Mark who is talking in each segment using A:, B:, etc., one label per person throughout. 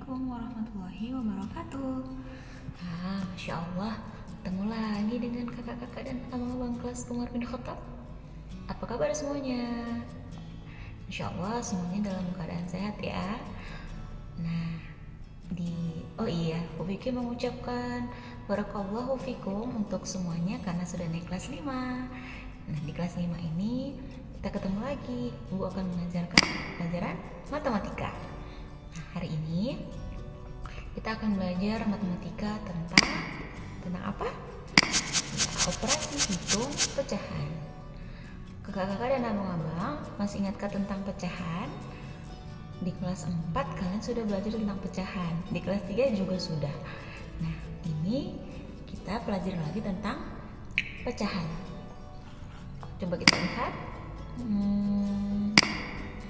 A: Assalamualaikum warahmatullahi wabarakatuh.
B: Ah, Masya Allah, ketemu lagi dengan kakak-kakak dan abang-abang kelas Umar bin Khattab. Apa kabar semuanya? Insya Allah semuanya dalam keadaan sehat ya. Nah, di oh iya, Ufiki mengucapkan barakallahu fikum untuk semuanya karena sudah naik kelas 5. Nah, di kelas 5 ini kita ketemu lagi. Ibu akan mengajarkan pelajaran matematika. Nah, hari ini kita akan belajar matematika tentang tentang apa? Operasi hitung pecahan. Kakak-kakak dan abang-abang masih ingatkah tentang pecahan? Di kelas 4 kalian sudah belajar tentang pecahan. Di kelas 3 juga sudah. Nah, ini kita pelajari lagi tentang pecahan. Coba kita lihat. Hmm,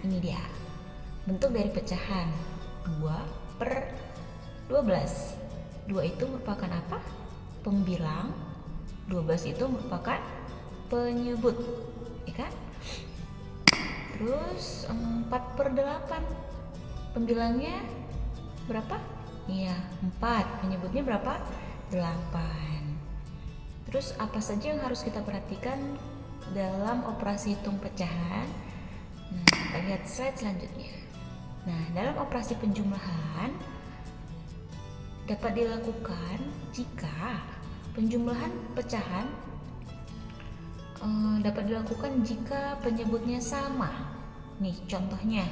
B: ini dia. Bentuk dari pecahan 2 per 12. 2 itu merupakan apa? Pembilang. 12 itu merupakan penyebut. Ya kan? Terus 4 per 8. Pembilangnya berapa? Iya, 4. Penyebutnya berapa? 8. Terus apa saja yang harus kita perhatikan dalam operasi hitung pecahan. Nah, kita lihat slide selanjutnya. Nah, dalam operasi penjumlahan dapat dilakukan jika penjumlahan pecahan eh, dapat dilakukan jika penyebutnya sama. Nih, contohnya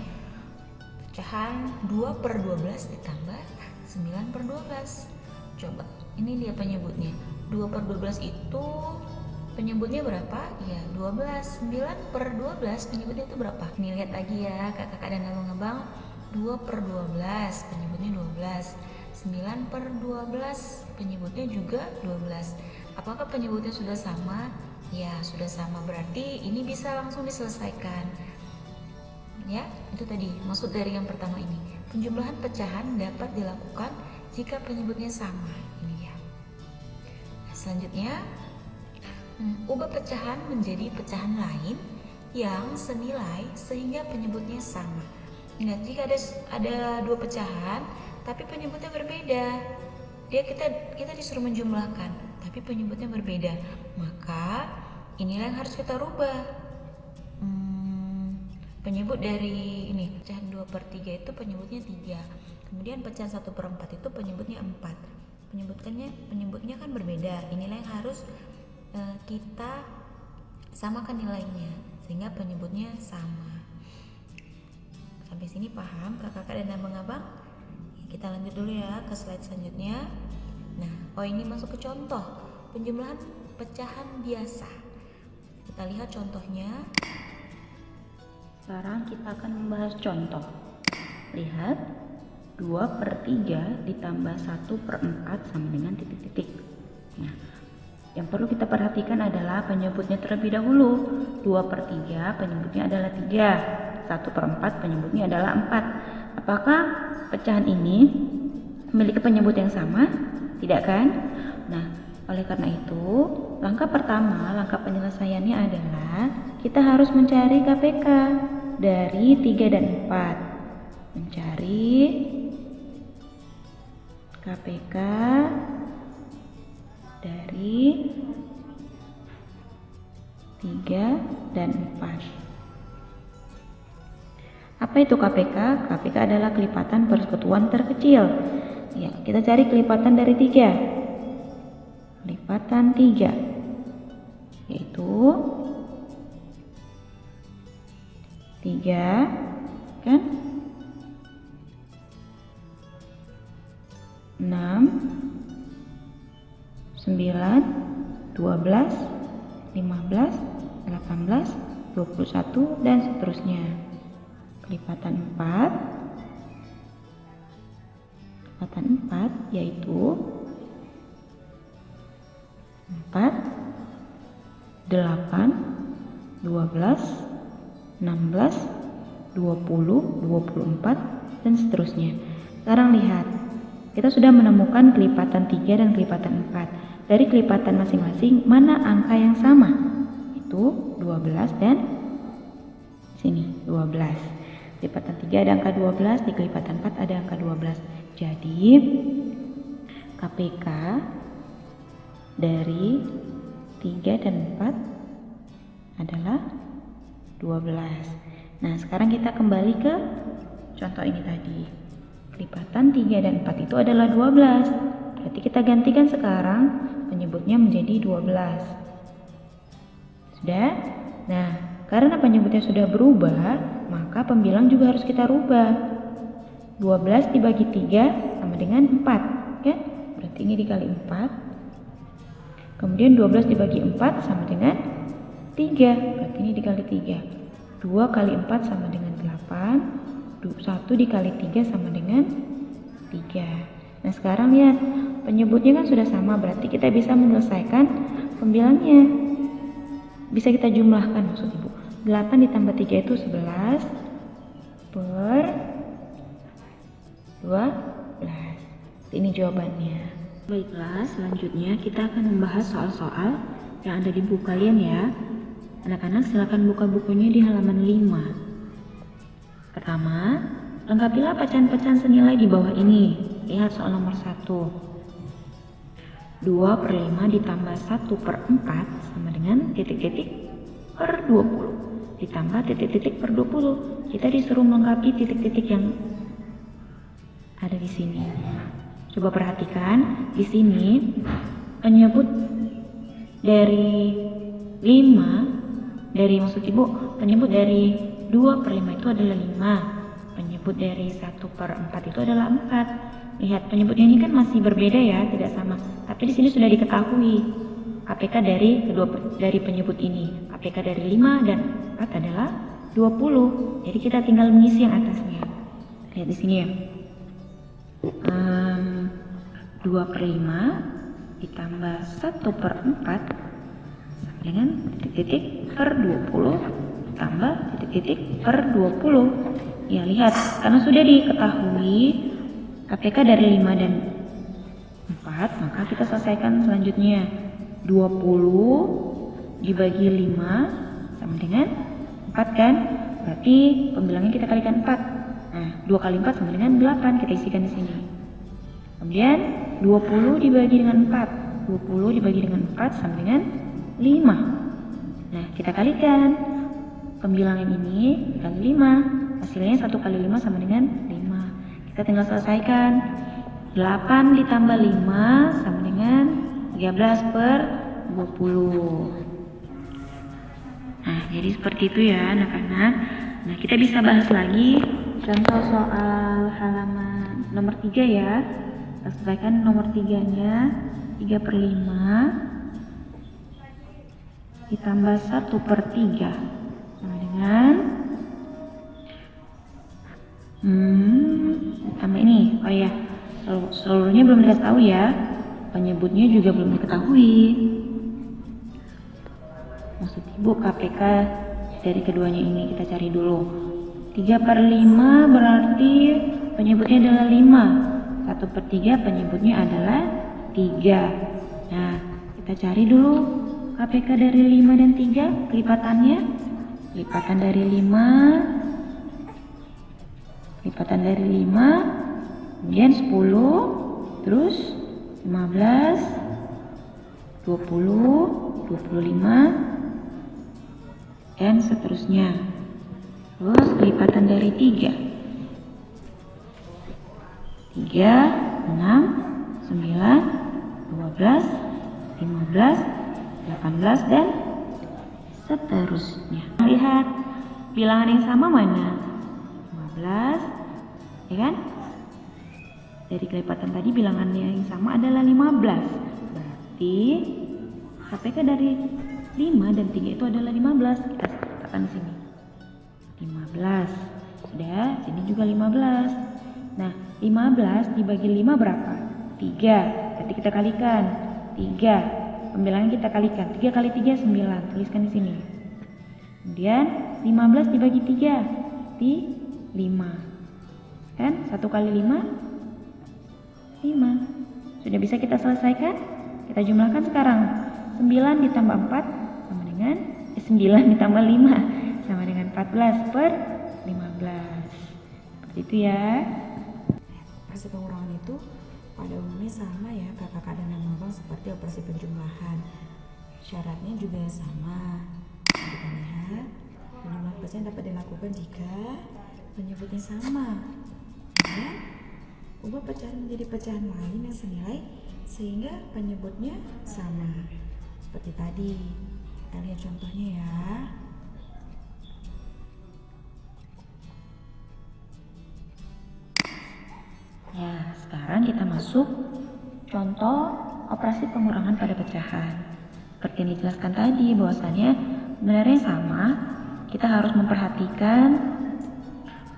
B: pecahan 2 per 12 ditambah 9 per 12. Coba, ini dia penyebutnya. 2 per 12 itu penyebutnya berapa? Ya 12 9 per 12 penyebutnya itu berapa? Nih lihat lagi ya kakak-kakak dan abang-abang. 2 per 12 penyebutnya 12 9 per 12 penyebutnya juga 12 Apakah penyebutnya sudah sama? Ya sudah sama. Berarti ini bisa langsung diselesaikan. Ya itu tadi maksud dari yang pertama ini. Penjumlahan pecahan dapat dilakukan jika penyebutnya sama. Ini ya nah, Selanjutnya ubah pecahan menjadi pecahan lain yang senilai sehingga penyebutnya sama. Ingat jika ada ada dua pecahan tapi penyebutnya berbeda, dia kita kita disuruh menjumlahkan tapi penyebutnya berbeda, maka inilah yang harus kita rubah. Hmm, penyebut dari ini pecahan 2 per 3 itu penyebutnya 3 kemudian pecahan 1 per 4 itu penyebutnya 4 penyebutkannya penyebutnya kan berbeda inilah yang harus Eh, kita samakan nilainya sehingga penyebutnya sama. Sampai sini paham kakak-kakak dan abang-abang kita lanjut dulu ya ke slide selanjutnya. Nah oh ini masuk ke contoh. Penjumlahan pecahan biasa. Kita lihat contohnya.
C: Sekarang kita akan membahas contoh. Lihat 2 per 3 ditambah 1 per 4 sama dengan titik-titik. Nah yang perlu kita perhatikan adalah penyebutnya terlebih dahulu. 2 per 3 penyebutnya adalah 3. 1 per 4 penyebutnya adalah 4. Apakah pecahan ini memiliki penyebut yang sama? Tidak kan? Nah, oleh karena itu, langkah pertama, langkah penyelesaiannya adalah kita harus mencari KPK dari 3 dan 4. Mencari KPK dari 3 dan 4. Apa itu KPK? KPK adalah kelipatan persekutuan terkecil. Ya, kita cari kelipatan dari 3. Kelipatan 3 yaitu 3 kan 6 9, 12, 15, 18, 21 dan seterusnya. Kelipatan 4 kelipatan 4 yaitu 4 8 12 16 20 24 dan seterusnya. Sekarang lihat, kita sudah menemukan kelipatan 3 dan kelipatan 4. Dari kelipatan masing-masing, mana angka yang sama? Itu 12 dan sini 12. Kelipatan 3 ada angka 12, di kelipatan 4 ada angka 12. Jadi KPK dari 3 dan 4 adalah 12. Nah, sekarang kita kembali ke contoh ini tadi. Kelipatan 3 dan 4 itu adalah 12. Berarti kita gantikan sekarang penyebutnya menjadi 12. Sudah? Nah, karena penyebutnya sudah berubah, maka pembilang juga harus kita rubah. 12 dibagi 3 sama dengan 4, ya? Berarti ini dikali 4 Kemudian 12 dibagi 4 sama dengan 3. Berarti ini dikali 3. 2 kali 4 sama dengan 8. 1 dikali 3 sama dengan 3. Nah sekarang lihat, penyebutnya kan sudah sama. Berarti kita bisa menyelesaikan pembilangnya. Bisa kita jumlahkan maksud ibu. 8 ditambah 3 itu 11 per 12. Ini jawabannya. Baiklah, selanjutnya kita akan membahas soal-soal yang ada di buku kalian ya. Anak-anak silakan buka bukunya di halaman 5. Pertama, lengkapilah pecahan-pecahan senilai di bawah ini. Lihat soal nomor 1. 2 per 5 ditambah 1 per 4 sama dengan titik-titik per 20 ditambah titik-titik per 20. Kita disuruh melengkapi titik-titik yang ada di sini. Coba perhatikan di sini penyebut dari 5 dari maksud ibu penyebut dari 2 per 5 itu adalah 5 penyebut dari 1 per 4 itu adalah 4 lihat penyebutnya ini kan masih berbeda ya tidak sama. Tapi di sini sudah diketahui. APK dari kedua dari penyebut ini. APK dari 5 dan 4 adalah 20 jadi kita tinggal mengisi yang atasnya. Lihat di sini ya. Um, 2 per 5 ditambah 1 per 4 sama dengan titik-titik per 20 tambah titik-titik per 20 ya lihat. Karena sudah diketahui KPK dari 5 dan 4 maka kita selesaikan selanjutnya. 20 dibagi 5 sama dengan 4 kan? Berarti pembilangnya kita kalikan 4 nah 2 kali 4 sama dengan 8 kita isikan di sini. Kemudian 20 dibagi dengan 4 20 dibagi dengan 4 sama dengan 5 nah kita kalikan. Pembilangan ini dikali 5 hasilnya 1 kali 5 sama dengan 5 kita tinggal selesaikan. 8 ditambah 5 sama dengan 13 per 20 Nah, jadi seperti itu ya anak-anak. Nah, kita bisa bahas lagi contoh soal halaman nomor 3 ya. Kita selesaikan nomor tiganya. 3 per 5 ditambah 1 per 3 sama dengan hmm, tambah ini. Oh ya seluruhnya belum dikasih tahu ya. Penyebutnya juga belum diketahui. Maksud ibu KPK dari keduanya ini kita cari dulu. 3 per 5 berarti penyebutnya adalah 5 1 per 3 penyebutnya adalah 3 nah kita cari dulu KPK dari 5 dan 3 kelipatannya. Lipatan dari 5 lipatan dari 5 kemudian 10 terus 15 20 25 dan seterusnya terus lipatan dari 3 3, 6, 9, 12, 15, dan seterusnya. Lihat bilangan yang sama mana? 15, ya kan? Dari kelipatan tadi bilangannya yang sama adalah 15. Berarti KPK dari 5 dan 3 itu adalah 15. Kita katakan di sini. 15. Sudah, sini juga 15. Nah, 15 dibagi 5 berapa? 3. Berarti kita kalikan. 3. Pembilangan kita kalikan. 3 kali 3 9. Tuliskan di sini. Kemudian 15 dibagi 3. Di 5. Kan? 1 kali 5 5. Sudah bisa kita selesaikan? Kita jumlahkan sekarang. 9 ditambah 4 sama dengan eh, 9 ditambah 5 sama dengan 14 per 15. Seperti itu ya.
A: operasi pengurangan itu pada umumnya sama ya kakak dan abang seperti operasi penjumlahan. Syaratnya juga sama. Kita lihat penjumlahan pecahan dapat dilakukan jika penyebutnya sama. Ya, ubah pecahan menjadi pecahan lain yang senilai sehingga penyebutnya sama. Seperti tadi. Kita lihat contohnya ya.
C: Ya, sekarang kita masuk contoh operasi pengurangan pada pecahan. Seperti yang dijelaskan tadi, bahwasannya sebenarnya sama. Kita harus memperhatikan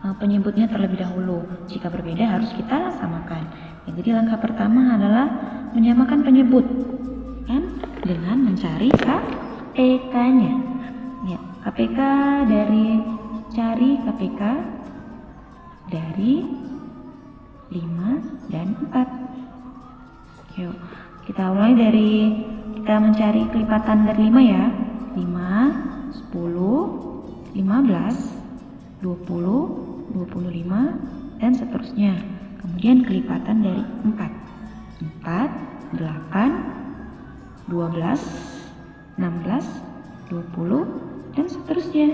C: penyebutnya terlebih dahulu. Jika berbeda harus kita samakan. Ya, jadi langkah pertama adalah menyamakan penyebut kan dengan mencari KPK-nya. Ya, KPK dari cari KPK dari 5 dan 4 yuk kita mulai dari kita mencari kelipatan dari 5 ya 5 10 15 20 25 dan seterusnya. Kemudian kelipatan dari 4 4 8 12 16 20 dan seterusnya.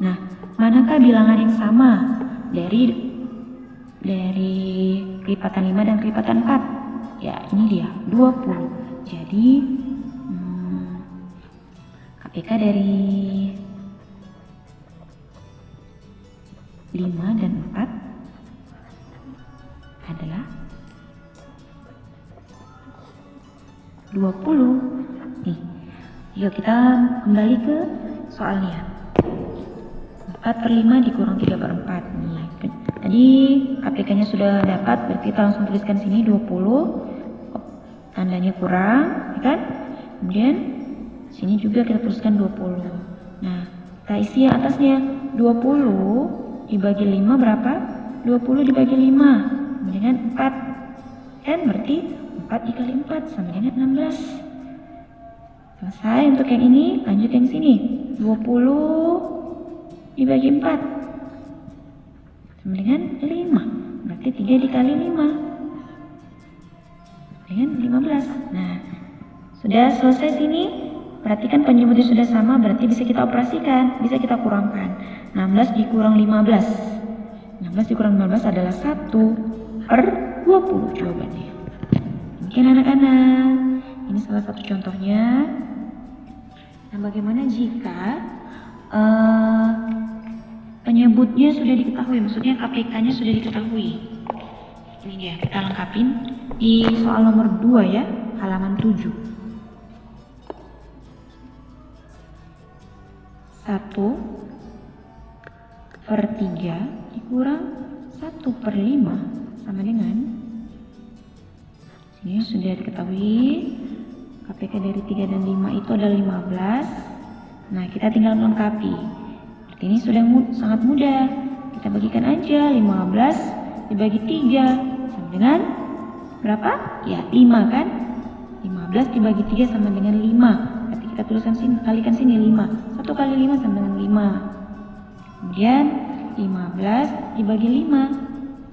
C: Nah manakah bilangan yang sama dari dari kelipatan 5 dan kelipatan 4 ya ini dia 20 jadi hmm, KPK dari 5 dan 4 adalah 20 nih yuk kita kembali ke soalnya 4 per 5 dikurang 3 per 4 nih Tadi KPK-nya sudah dapat, berarti kita langsung tuliskan sini 20. Tandanya kurang, ya kan? Kemudian sini juga kita tuliskan 20. Nah, kita isi yang atasnya 20 dibagi 5 berapa? 20 dibagi 5 sama dengan 4. Kan berarti 4 dikali 4 sama dengan 16. Selesai untuk yang ini, lanjut yang sini. 20 dibagi 4 sama dengan 5 berarti 3 dikali 5 dengan 15 nah sudah selesai sini perhatikan penyebutnya sudah sama berarti bisa kita operasikan bisa kita kurangkan. 16 dikurang 15 16 dikurang 15 adalah 1 per 20 jawabannya. Demikian anak-anak ini salah satu contohnya. Nah bagaimana jika uh, penyebutnya sudah diketahui, maksudnya KPK-nya sudah diketahui. Ini dia, kita lengkapin. Di soal nomor 2 ya, halaman 7. 1 per 3 dikurang 1 per 5 sama dengan sini sudah diketahui KPK dari 3 dan 5 itu adalah 15 nah kita tinggal melengkapi ini sudah mu sangat mudah. Kita bagikan aja 15 dibagi 3 sama dengan berapa? Ya 5 kan? 15 dibagi 3 sama dengan 5. Tuliskan sini, kalikan sini 5. 1 kali 5 sama dengan 5. Kemudian 15 dibagi 5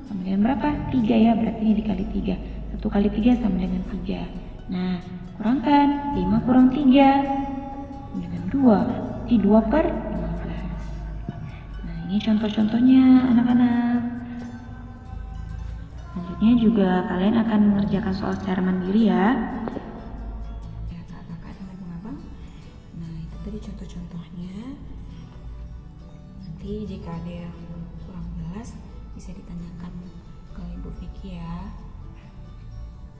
C: sama dengan berapa? 3 ya, berarti ini dikali 3. 1 kali 3 sama dengan 3. Nah, kurangkan 5 kurang 3 dengan 2. Di 2 per ini contoh-contohnya anak-anak. Selanjutnya juga kalian akan mengerjakan soal secara mandiri. Ya
A: tadi contoh-contohnya. Nanti jika ada yang kurang jelas bisa ditanyakan ke Ibu Vicky ya.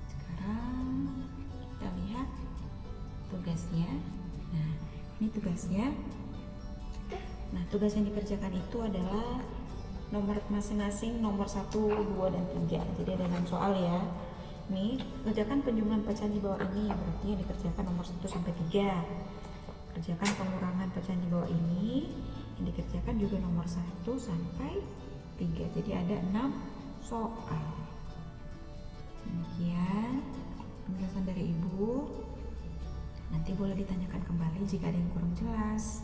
A: Sekarang kita lihat tugasnya. Nah ini tugasnya Nah, tugas yang dikerjakan itu adalah nomor masing-masing nomor 1, 2, dan 3. Jadi ada 6 soal ya. Nih, kerjakan penjumlahan pecahan di bawah ini, berarti yang dikerjakan nomor 1 sampai 3. Kerjakan pengurangan pecahan di bawah ini, yang dikerjakan juga nomor 1 sampai 3. Jadi ada 6 soal. Demikian penjelasan dari Ibu. Nanti boleh ditanyakan kembali jika ada yang kurang jelas.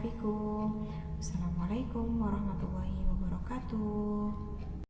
A: Fikum. Assalamualaikum warahmatullahi wabarakatuh.